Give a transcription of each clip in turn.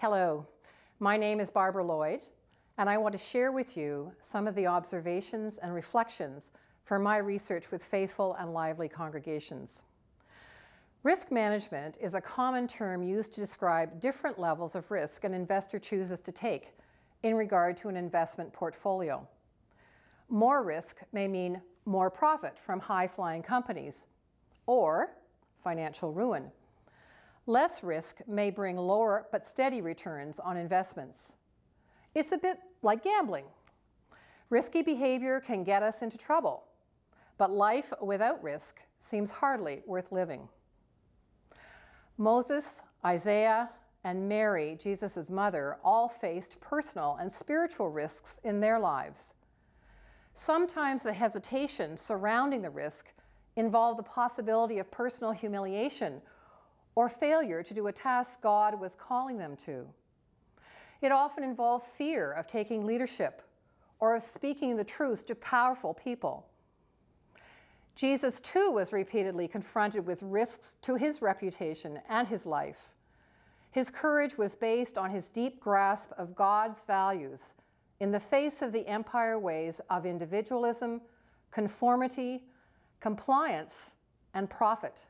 Hello, my name is Barbara Lloyd, and I want to share with you some of the observations and reflections from my research with faithful and lively congregations. Risk management is a common term used to describe different levels of risk an investor chooses to take in regard to an investment portfolio. More risk may mean more profit from high-flying companies or financial ruin. Less risk may bring lower but steady returns on investments. It's a bit like gambling. Risky behavior can get us into trouble, but life without risk seems hardly worth living. Moses, Isaiah, and Mary, Jesus' mother, all faced personal and spiritual risks in their lives. Sometimes the hesitation surrounding the risk involved the possibility of personal humiliation or failure to do a task God was calling them to. It often involved fear of taking leadership or of speaking the truth to powerful people. Jesus too was repeatedly confronted with risks to his reputation and his life. His courage was based on his deep grasp of God's values in the face of the empire ways of individualism, conformity, compliance, and profit.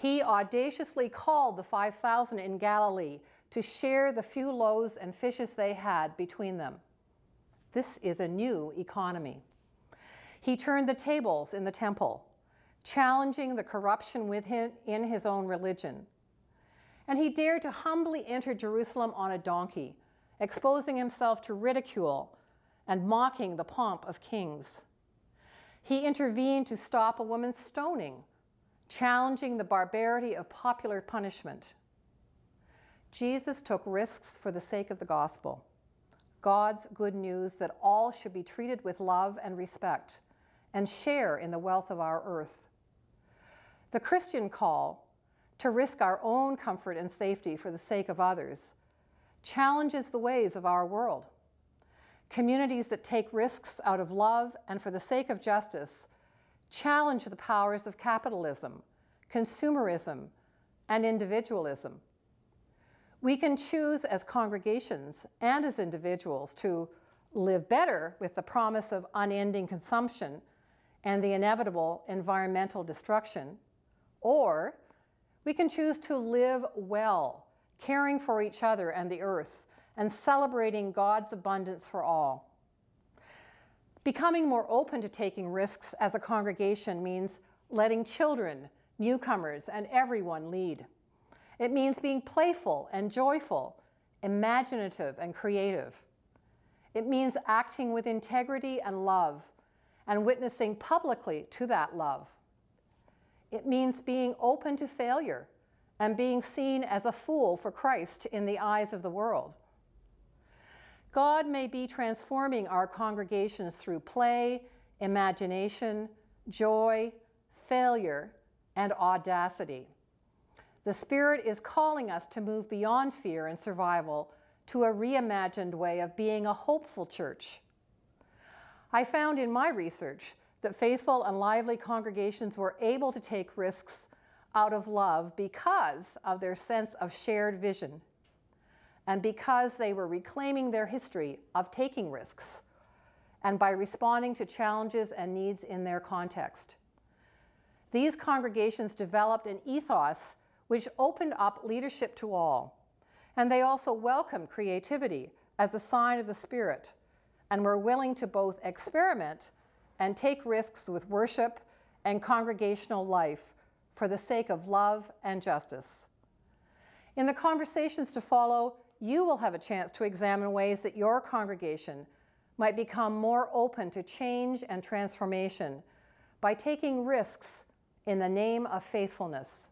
He audaciously called the 5,000 in Galilee to share the few loaves and fishes they had between them. This is a new economy. He turned the tables in the temple, challenging the corruption within in his own religion. And he dared to humbly enter Jerusalem on a donkey, exposing himself to ridicule and mocking the pomp of kings. He intervened to stop a woman's stoning, challenging the barbarity of popular punishment. Jesus took risks for the sake of the gospel, God's good news that all should be treated with love and respect, and share in the wealth of our earth. The Christian call to risk our own comfort and safety for the sake of others challenges the ways of our world. Communities that take risks out of love and for the sake of justice challenge the powers of capitalism, consumerism, and individualism. We can choose as congregations and as individuals to live better with the promise of unending consumption and the inevitable environmental destruction, or we can choose to live well, caring for each other and the earth, and celebrating God's abundance for all. Becoming more open to taking risks as a congregation means letting children, newcomers, and everyone lead. It means being playful and joyful, imaginative and creative. It means acting with integrity and love, and witnessing publicly to that love. It means being open to failure and being seen as a fool for Christ in the eyes of the world. God may be transforming our congregations through play, imagination, joy, failure, and audacity. The Spirit is calling us to move beyond fear and survival to a reimagined way of being a hopeful church I found in my research that faithful and lively congregations were able to take risks out of love because of their sense of shared vision and because they were reclaiming their history of taking risks and by responding to challenges and needs in their context. These congregations developed an ethos which opened up leadership to all, and they also welcomed creativity as a sign of the Spirit and were willing to both experiment and take risks with worship and congregational life for the sake of love and justice. In the conversations to follow, you will have a chance to examine ways that your congregation might become more open to change and transformation by taking risks in the name of faithfulness.